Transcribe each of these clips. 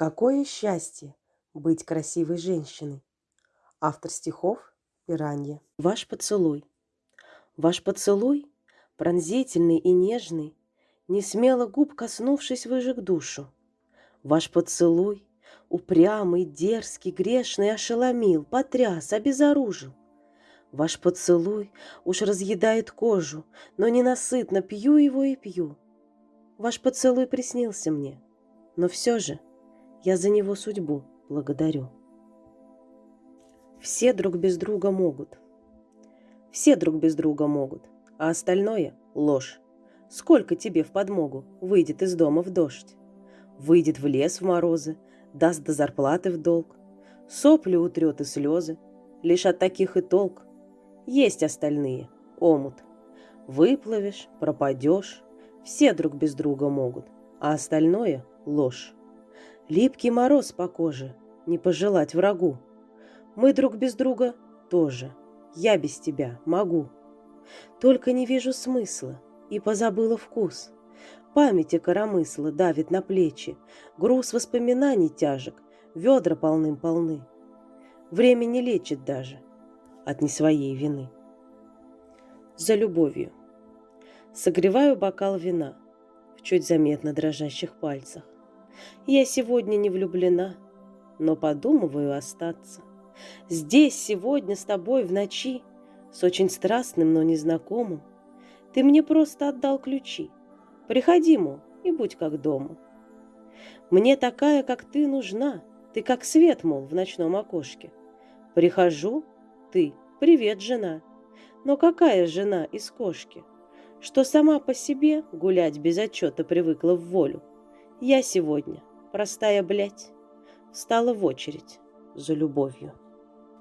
Какое счастье быть красивой женщиной! Автор стихов «Пиранья». Ваш поцелуй. Ваш поцелуй, пронзительный и нежный, Не смело губ коснувшись, выжег душу. Ваш поцелуй, упрямый, дерзкий, грешный, Ошеломил, потряс, обезоружил. Ваш поцелуй уж разъедает кожу, Но ненасытно пью его и пью. Ваш поцелуй приснился мне, но все же — я за него судьбу благодарю. Все друг без друга могут. Все друг без друга могут, а остальное — ложь. Сколько тебе в подмогу выйдет из дома в дождь? Выйдет в лес в морозы, даст до зарплаты в долг. Сопли утрет и слезы, лишь от таких и толк. Есть остальные, омут. Выплывешь, пропадешь, все друг без друга могут, а остальное — ложь. Липкий мороз по коже, не пожелать врагу. Мы друг без друга тоже, я без тебя могу. Только не вижу смысла и позабыла вкус. Памяти коромысла давит на плечи, груз воспоминаний тяжек, ведра полным-полны. Время не лечит даже от не своей вины. За любовью. Согреваю бокал вина в чуть заметно дрожащих пальцах. Я сегодня не влюблена, но подумываю остаться. Здесь сегодня с тобой в ночи, с очень страстным, но незнакомым. Ты мне просто отдал ключи. Приходи, мол, и будь как дома. Мне такая, как ты, нужна. Ты как свет, мол, в ночном окошке. Прихожу, ты, привет, жена. Но какая жена из кошки? Что сама по себе гулять без отчета привыкла в волю. Я сегодня, простая блядь, встала в очередь за любовью.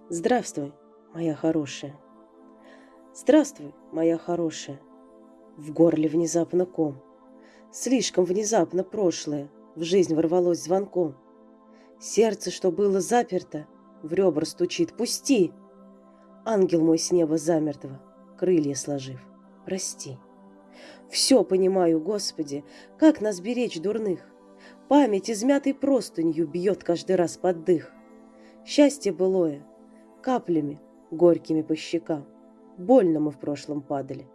Здравствуй, моя хорошая. Здравствуй, моя хорошая. В горле внезапно ком. Слишком внезапно прошлое в жизнь ворвалось звонком. Сердце, что было заперто, в ребра стучит. Пусти! Ангел мой с неба замертво, крылья сложив. Прости. Все понимаю, Господи, как нас беречь дурных. Память измятой простынью бьет каждый раз под дых. Счастье былое, каплями, горькими по щекам. Больно мы в прошлом падали,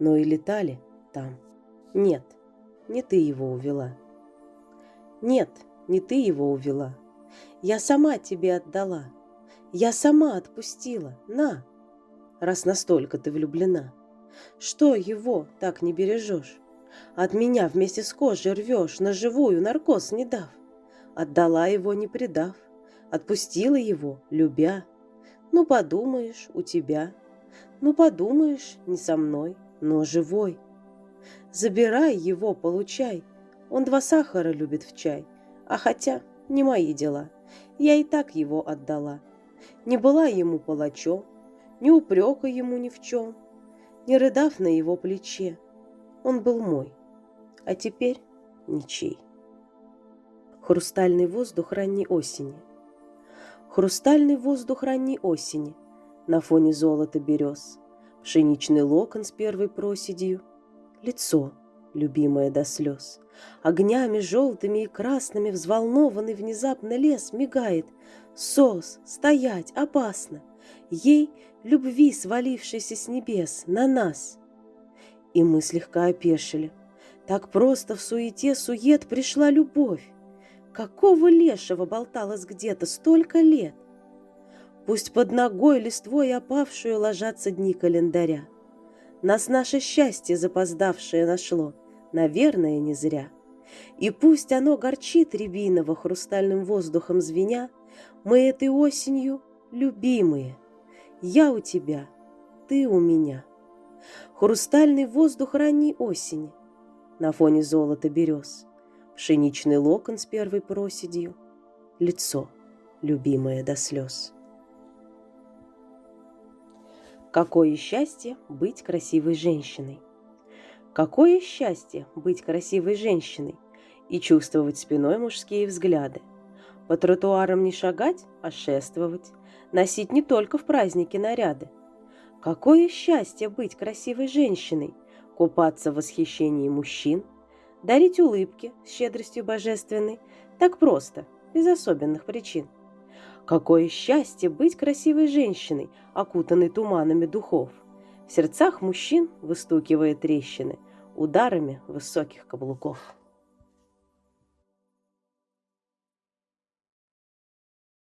но и летали там. Нет, не ты его увела. Нет, не ты его увела. Я сама тебе отдала. Я сама отпустила. На, раз настолько ты влюблена. Что его так не бережешь? От меня вместе с кожей рвешь, на живую наркоз не дав. Отдала его, не предав, отпустила его, любя. Ну, подумаешь, у тебя. Ну, подумаешь, не со мной, но живой. Забирай его, получай. Он два сахара любит в чай. А хотя, не мои дела. Я и так его отдала. Не была ему палачом, ни упрека ему ни в чем не рыдав на его плече. Он был мой, а теперь ничей. Хрустальный воздух ранней осени. Хрустальный воздух ранней осени На фоне золота берез. Пшеничный локон с первой проседью. Лицо, любимое до слез. Огнями желтыми и красными Взволнованный внезапно лес мигает. Сос, стоять, опасно. Ей любви, свалившейся с небес, на нас. И мы слегка опешили. Так просто в суете сует пришла любовь. Какого лешего болталось где-то столько лет? Пусть под ногой листвой опавшую ложатся дни календаря. Нас наше счастье запоздавшее нашло, наверное, не зря. И пусть оно горчит рябиново хрустальным воздухом звеня, мы этой осенью любимые, я у тебя, ты у меня. Хрустальный воздух ранней осени На фоне золота берез. Пшеничный локон с первой проседью. Лицо, любимое до слез. Какое счастье быть красивой женщиной! Какое счастье быть красивой женщиной и чувствовать спиной мужские взгляды. По тротуарам не шагать, а шествовать, носить не только в праздники наряды. Какое счастье быть красивой женщиной, купаться в восхищении мужчин, дарить улыбки с щедростью божественной, так просто, без особенных причин. Какое счастье быть красивой женщиной, окутанной туманами духов. В сердцах мужчин выстукивая трещины ударами высоких каблуков.